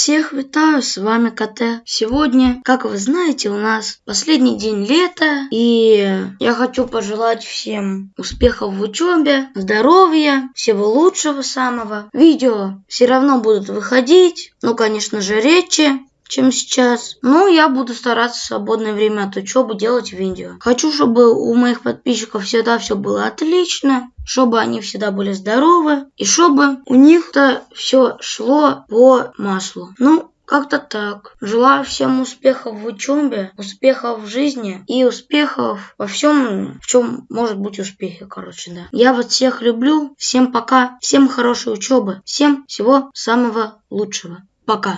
Всех витаю, с вами КТ. Сегодня, как вы знаете, у нас последний день лета, и я хочу пожелать всем успехов в учебе, здоровья, всего лучшего самого. Видео все равно будут выходить, ну, конечно же, редче, чем сейчас. Но я буду стараться в свободное время от учебы делать видео. Хочу, чтобы у моих подписчиков всегда все было отлично, чтобы они всегда были здоровы, и чтобы у них-то все шло по маслу. Ну, как-то так. Желаю всем успехов в учебе, успехов в жизни и успехов во всем, в чем может быть успехи, короче, да. Я вас всех люблю. Всем пока. Всем хорошей учебы. Всем всего самого лучшего. Пока.